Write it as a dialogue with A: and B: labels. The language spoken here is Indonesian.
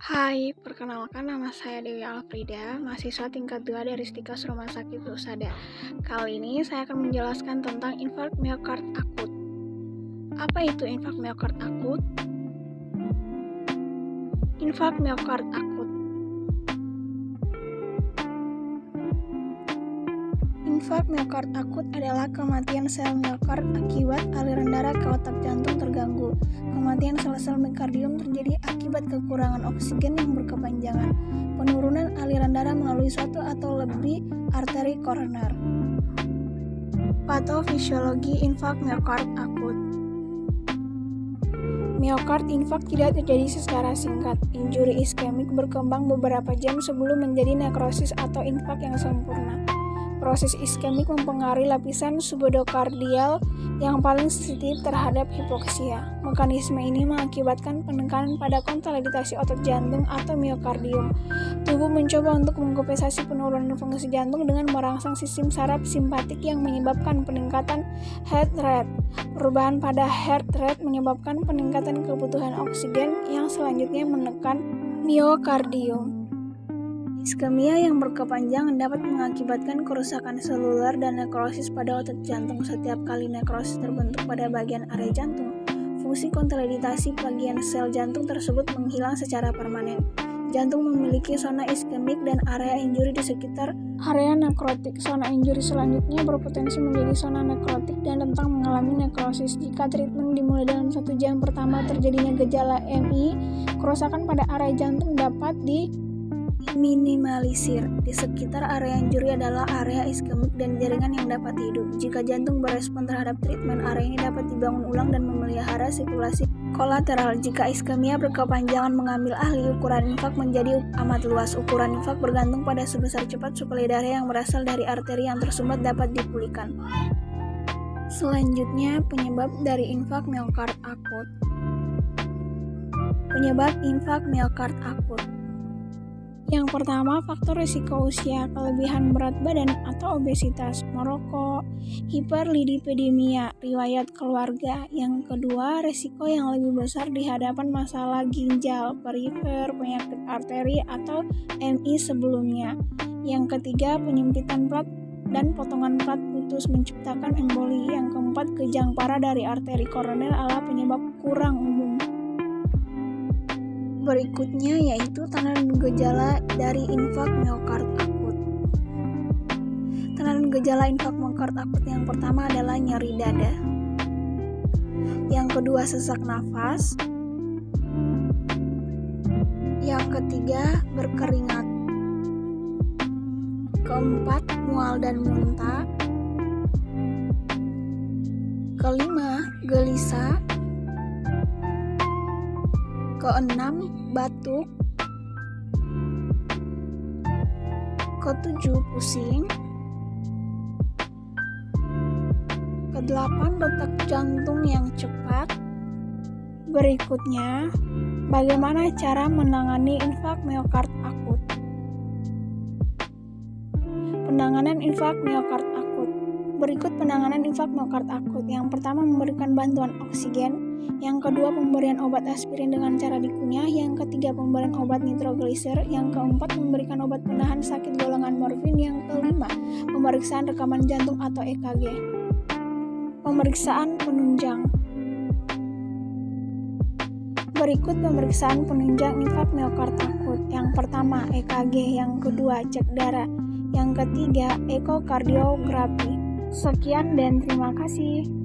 A: Hai, perkenalkan nama saya Dewi Alfrida, mahasiswa tingkat 2 dari Stikas Rumah Sakit Usada. Kali ini saya akan menjelaskan tentang infark miokard akut. Apa itu infark miokard akut? Infark miokard akut Infark miokard akut adalah kematian sel miokard akibat aliran darah ke otak jantung terganggu. Kematian sel-sel miokardium terjadi akibat kekurangan oksigen yang berkepanjangan, penurunan aliran darah melalui suatu atau lebih arteri koroner. Patofisiologi infark miokard akut Miokard infark tidak terjadi secara singkat. Injuri iskemik berkembang beberapa jam sebelum menjadi nekrosis atau infark yang sempurna. Proses iskemik mempengaruhi lapisan subodokardial yang paling sensitif terhadap hipoksia. Mekanisme ini mengakibatkan penekanan pada konsolidasi otot jantung atau miokardium. Tubuh mencoba untuk mengkompensasi penurunan fungsi jantung dengan merangsang sistem saraf simpatik yang menyebabkan peningkatan heart rate. Perubahan pada heart rate menyebabkan peningkatan kebutuhan oksigen yang selanjutnya menekan miokardium. Iskemia yang berkepanjangan dapat mengakibatkan kerusakan seluler dan nekrosis pada otot jantung. Setiap kali nekrosis terbentuk pada bagian area jantung, fungsi konsolidasi bagian sel jantung tersebut menghilang secara permanen. Jantung memiliki zona iskemik dan area injuri di sekitar area nekrotik. Zona injuri selanjutnya berpotensi menjadi zona nekrotik dan rentang mengalami nekrosis. Jika treatment dimulai dalam satu jam pertama terjadinya gejala MI, kerusakan pada area jantung dapat di minimalisir. Di sekitar area injuri adalah area iskemik dan jaringan yang dapat hidup. Jika jantung berespon terhadap treatment, area ini dapat dibangun ulang dan memelihara sirkulasi kolateral. Jika iskemia berkepanjangan mengambil ahli, ukuran infak menjadi amat luas. Ukuran infak bergantung pada sebesar cepat suplai darah yang berasal dari arteri yang tersumbat dapat dipulihkan. Selanjutnya, penyebab dari infak miokard akut. Penyebab infak miokard akut yang pertama, faktor risiko usia, kelebihan berat badan atau obesitas, merokok, hiperlipidemia, riwayat keluarga. Yang kedua, risiko yang lebih besar di hadapan masalah ginjal, perifer, penyakit arteri atau MI sebelumnya. Yang ketiga, penyempitan plat dan potongan plat putus menciptakan emboli. Yang keempat, kejang parah dari arteri koroner adalah penyebab kurang umum berikutnya yaitu tanda dan gejala dari infak miokard akut. Tanda dan gejala infak miokard akut yang pertama adalah nyeri dada. Yang kedua sesak nafas. Yang ketiga berkeringat. Keempat mual dan muntah. Kelima gelisah Keenam, batuk. Ketujuh, pusing. Kedelapan, detak jantung yang cepat. Berikutnya, bagaimana cara menangani infak miokard akut? Penanganan infak miokard akut. Berikut penanganan infak miokard akut. Yang pertama, memberikan bantuan oksigen yang kedua pemberian obat aspirin dengan cara dikunyah, yang ketiga pemberian obat nitrogliser, yang keempat memberikan obat penahan sakit golongan morfin, yang kelima pemeriksaan rekaman jantung atau EKG. Pemeriksaan penunjang Berikut pemeriksaan penunjang infak miokard akut. Yang pertama, EKG. Yang kedua, cek darah. Yang ketiga, ekokardiografi. Sekian dan terima kasih.